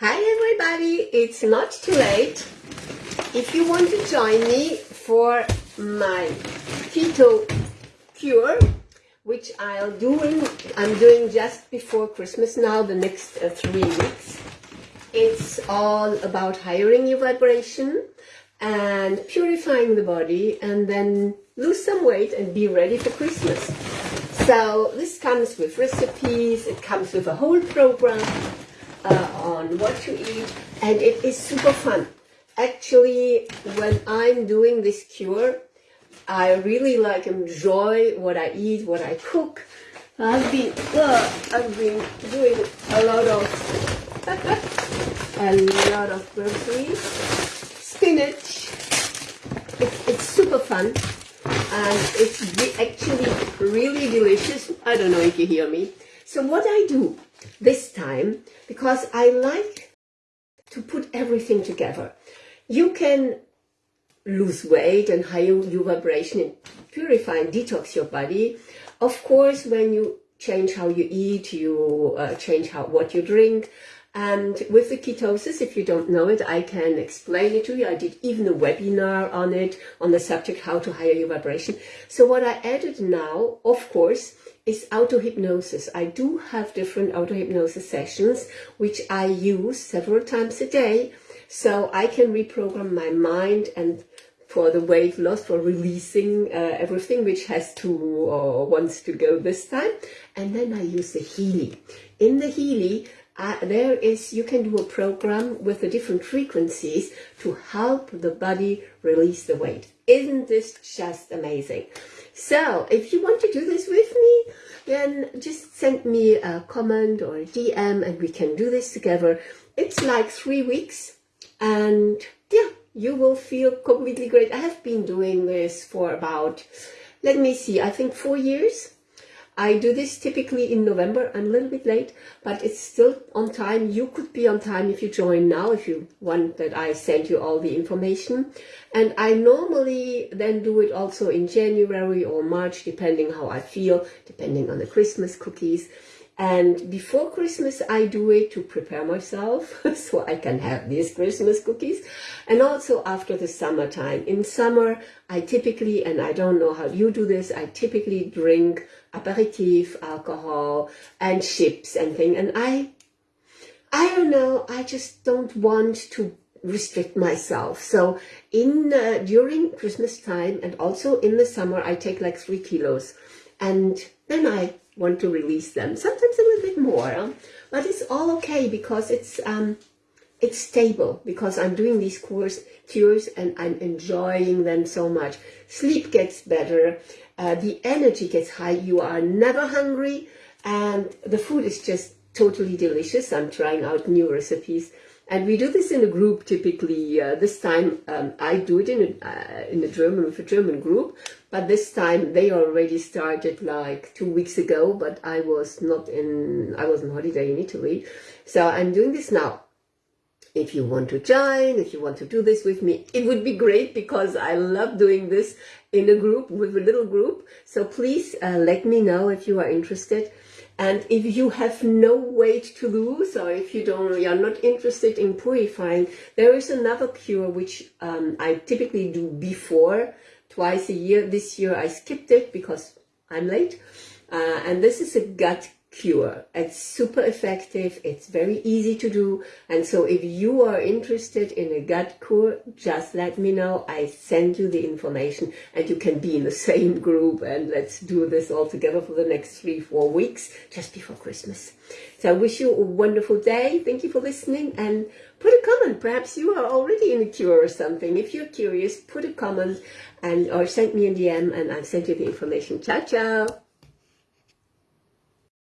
Hi everybody, it's not too late. If you want to join me for my keto cure, which I'll doing, I'm doing just before Christmas now, the next uh, three weeks. It's all about hiring your vibration and purifying the body and then lose some weight and be ready for Christmas. So this comes with recipes, it comes with a whole program uh, on what to eat and it is super fun. Actually, when I'm doing this cure, I really like enjoy what I eat, what I cook. I've been, uh, I've been doing a lot of, a lot of groceries, spinach. It, it's super fun and it's actually really delicious. I don't know if you hear me. So what I do this time, because I like to put everything together. You can lose weight and higher your vibration and purify and detox your body. Of course, when you change how you eat, you uh, change how what you drink. And with the ketosis, if you don't know it, I can explain it to you. I did even a webinar on it, on the subject, how to higher your vibration. So what I added now, of course, is auto-hypnosis. I do have different auto-hypnosis sessions, which I use several times a day, so I can reprogram my mind and for the weight loss, for releasing uh, everything which has to or wants to go this time. And then I use the Healy. In the Healy, uh, there is, you can do a program with the different frequencies to help the body release the weight. Isn't this just amazing? So if you want to do this with me, then just send me a comment or a DM and we can do this together. It's like three weeks and yeah, you will feel completely great. I have been doing this for about, let me see, I think four years. I do this typically in November. I'm a little bit late, but it's still on time. You could be on time if you join now, if you want that I send you all the information. And I normally then do it also in January or March, depending how I feel, depending on the Christmas cookies. And before Christmas, I do it to prepare myself so I can have these Christmas cookies. And also after the summertime. In summer, I typically, and I don't know how you do this, I typically drink aperitif, alcohol, and chips and things. And I, I don't know, I just don't want to restrict myself. So in uh, during Christmas time and also in the summer, I take like three kilos. And then I want to release them. Sometimes a little bit more, but it's all okay because it's um, it's stable because I'm doing these course cures and I'm enjoying them so much. Sleep gets better, uh, the energy gets high, you are never hungry, and the food is just totally delicious. I'm trying out new recipes. And we do this in a group typically. Uh, this time um, I do it in a, uh, in a German with a German group, but this time they already started like two weeks ago. But I was not in. I was on holiday in Italy, so I'm doing this now. If you want to join, if you want to do this with me, it would be great because I love doing this in a group with a little group. So please uh, let me know if you are interested. And if you have no weight to lose, or if you don't, you're not interested in purifying, there is another cure which um, I typically do before, twice a year. This year I skipped it because I'm late. Uh, and this is a gut cure. It's super effective. It's very easy to do. And so if you are interested in a gut cure, just let me know. I send you the information and you can be in the same group and let's do this all together for the next three, four weeks just before Christmas. So I wish you a wonderful day. Thank you for listening and put a comment. Perhaps you are already in a cure or something. If you're curious, put a comment and or send me a DM and I'll send you the information. Ciao, ciao.